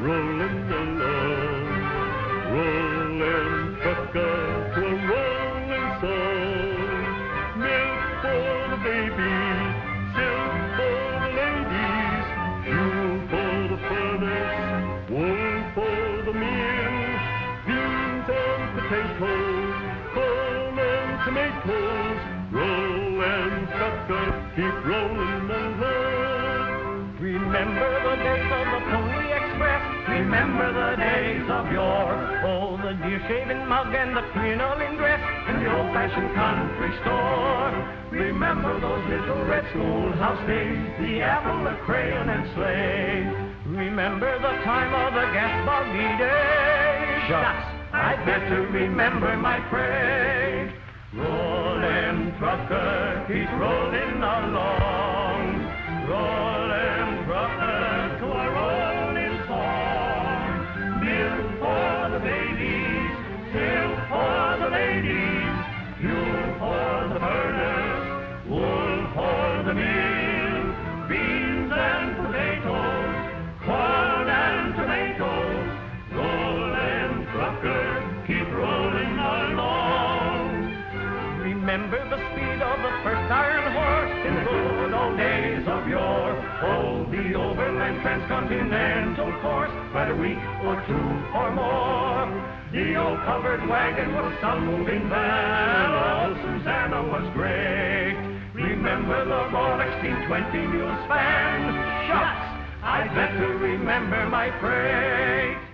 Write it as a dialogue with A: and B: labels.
A: rolling along, rolling trucker to a rolling song. Milk for the babies, silk for the ladies, fuel for the furnace, wool for the mill, beans and potatoes, corn and tomatoes. Roll and trucker keep rolling along.
B: Remember the days of yore. Oh, the deer shaven mug and the crinoline dress in the old-fashioned country store. Remember those little red schoolhouse days, the apple, the crayon, and sleigh. Remember the time of the gas buggy days. Shucks, I'd better remember my freight. Rollin' trucker, keep rolling along. Fuel for the burners, wool for the mill, beans and potatoes, corn and tomatoes. Rollin' trucker, keep rolling along. Remember the speed of the first iron horse in the good old days of yore. Oh, the overland transcontinental course, by a week or two or more. The old covered wagon was some moving van. Oh, Susanna was great. Remember the Borax 1620 mule span? Shucks, I'd better remember my freight.